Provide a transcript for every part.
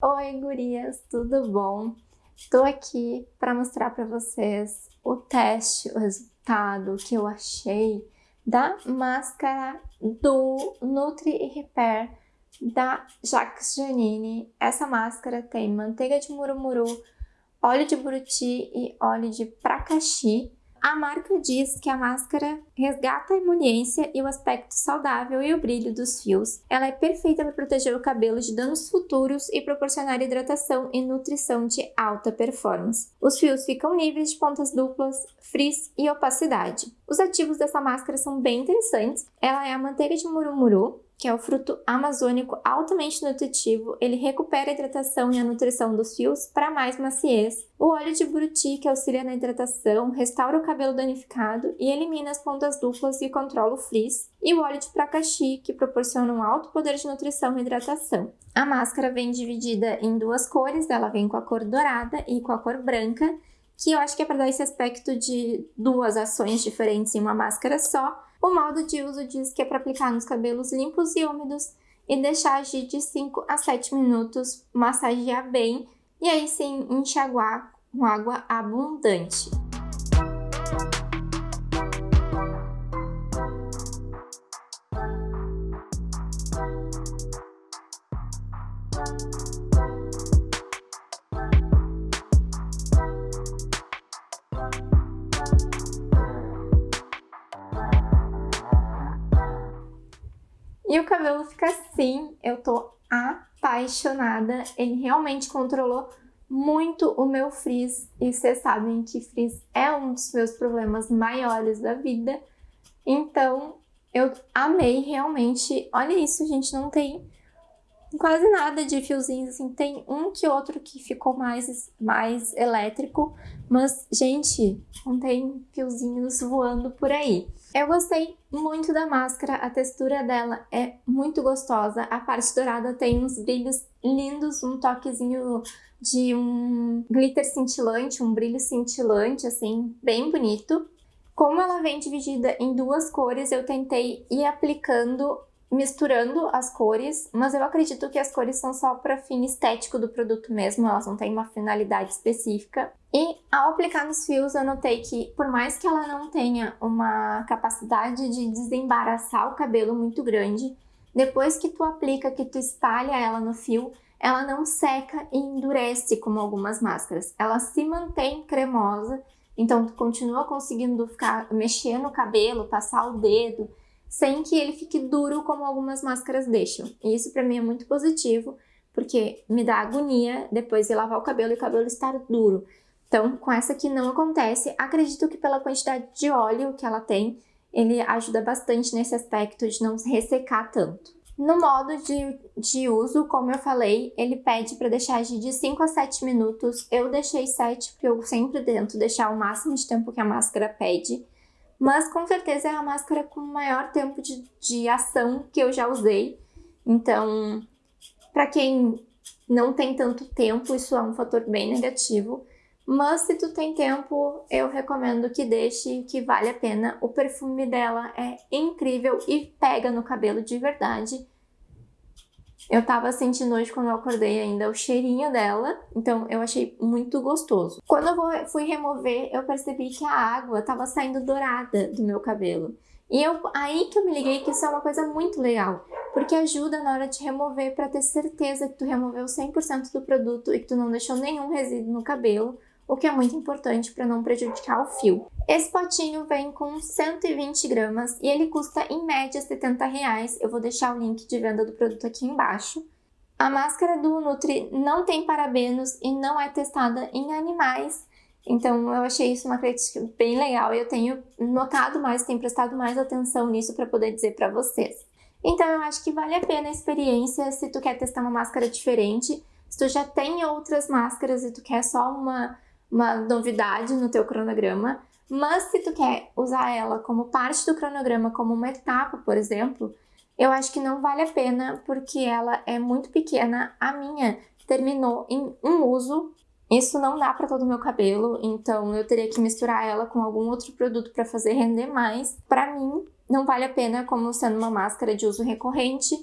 Oi, gurias, tudo bom? Estou aqui para mostrar para vocês o teste, o resultado que eu achei da máscara do Nutri Repair da Jacques Janine. Essa máscara tem manteiga de murumuru, óleo de buriti e óleo de pracaxi. A marca diz que a máscara resgata a emoliência e o aspecto saudável e o brilho dos fios. Ela é perfeita para proteger o cabelo de danos futuros e proporcionar hidratação e nutrição de alta performance. Os fios ficam livres de pontas duplas, frizz e opacidade. Os ativos dessa máscara são bem interessantes. Ela é a manteiga de murumuru, que é o fruto amazônico altamente nutritivo, ele recupera a hidratação e a nutrição dos fios para mais maciez. O óleo de buriti, que auxilia na hidratação, restaura o cabelo danificado e elimina as pontas duplas e controla o frizz. E o óleo de pracaxi, que proporciona um alto poder de nutrição e hidratação. A máscara vem dividida em duas cores, ela vem com a cor dourada e com a cor branca, que eu acho que é para dar esse aspecto de duas ações diferentes em uma máscara só. O modo de uso diz que é para aplicar nos cabelos limpos e úmidos e deixar agir de 5 a 7 minutos, massagear bem e aí sim enxaguar com água abundante. E o cabelo fica assim, eu tô apaixonada. Ele realmente controlou muito o meu frizz. E vocês sabem que frizz é um dos meus problemas maiores da vida. Então, eu amei realmente. Olha isso, gente, não tem quase nada de fiozinhos, assim, tem um que outro que ficou mais, mais elétrico, mas, gente, não tem fiozinhos voando por aí. Eu gostei muito da máscara, a textura dela é muito gostosa, a parte dourada tem uns brilhos lindos, um toquezinho de um glitter cintilante, um brilho cintilante, assim, bem bonito. Como ela vem dividida em duas cores, eu tentei ir aplicando misturando as cores, mas eu acredito que as cores são só para fim estético do produto mesmo, elas não têm uma finalidade específica. E ao aplicar nos fios eu notei que por mais que ela não tenha uma capacidade de desembaraçar o cabelo muito grande, depois que tu aplica, que tu espalha ela no fio, ela não seca e endurece como algumas máscaras. Ela se mantém cremosa, então tu continua conseguindo ficar mexer no cabelo, passar o dedo, sem que ele fique duro como algumas máscaras deixam. E isso para mim é muito positivo, porque me dá agonia depois de lavar o cabelo e o cabelo estar duro. Então, com essa aqui não acontece. Acredito que pela quantidade de óleo que ela tem, ele ajuda bastante nesse aspecto de não se ressecar tanto. No modo de, de uso, como eu falei, ele pede para deixar de 5 a 7 minutos. Eu deixei 7 porque eu sempre tento deixar o máximo de tempo que a máscara pede mas com certeza é a máscara com maior tempo de, de ação que eu já usei. Então, para quem não tem tanto tempo, isso é um fator bem negativo. Mas se tu tem tempo, eu recomendo que deixe, que vale a pena. O perfume dela é incrível e pega no cabelo de verdade. Eu tava sentindo hoje quando eu acordei ainda o cheirinho dela, então eu achei muito gostoso. Quando eu fui remover, eu percebi que a água tava saindo dourada do meu cabelo. E eu, aí que eu me liguei que isso é uma coisa muito legal, porque ajuda na hora de remover para ter certeza que tu removeu 100% do produto e que tu não deixou nenhum resíduo no cabelo, o que é muito importante para não prejudicar o fio. Esse potinho vem com 120 gramas e ele custa em média 70 reais. Eu vou deixar o link de venda do produto aqui embaixo. A máscara do Nutri não tem parabenos e não é testada em animais, então eu achei isso uma crítica bem legal e eu tenho notado mais, tenho prestado mais atenção nisso para poder dizer para vocês. Então eu acho que vale a pena a experiência se tu quer testar uma máscara diferente, se tu já tem outras máscaras e tu quer só uma uma novidade no teu cronograma, mas se tu quer usar ela como parte do cronograma, como uma etapa, por exemplo, eu acho que não vale a pena porque ela é muito pequena. A minha terminou em um uso, isso não dá para todo o meu cabelo, então eu teria que misturar ela com algum outro produto para fazer render mais. Para mim, não vale a pena como sendo uma máscara de uso recorrente,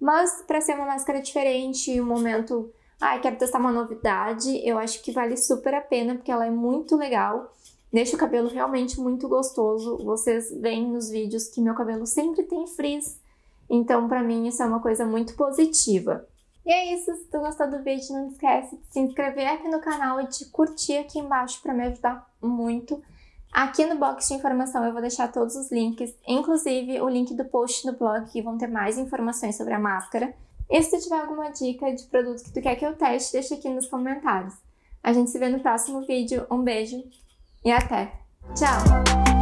mas para ser uma máscara diferente, um momento ah, quero testar uma novidade, eu acho que vale super a pena, porque ela é muito legal. Deixa o cabelo realmente muito gostoso. Vocês veem nos vídeos que meu cabelo sempre tem frizz, então pra mim isso é uma coisa muito positiva. E é isso, se tu gostou do vídeo, não esquece de se inscrever aqui no canal e de curtir aqui embaixo para me ajudar muito. Aqui no box de informação eu vou deixar todos os links, inclusive o link do post no blog, que vão ter mais informações sobre a máscara. E se tu tiver alguma dica de produto que tu quer que eu teste, deixa aqui nos comentários. A gente se vê no próximo vídeo. Um beijo e até! Tchau!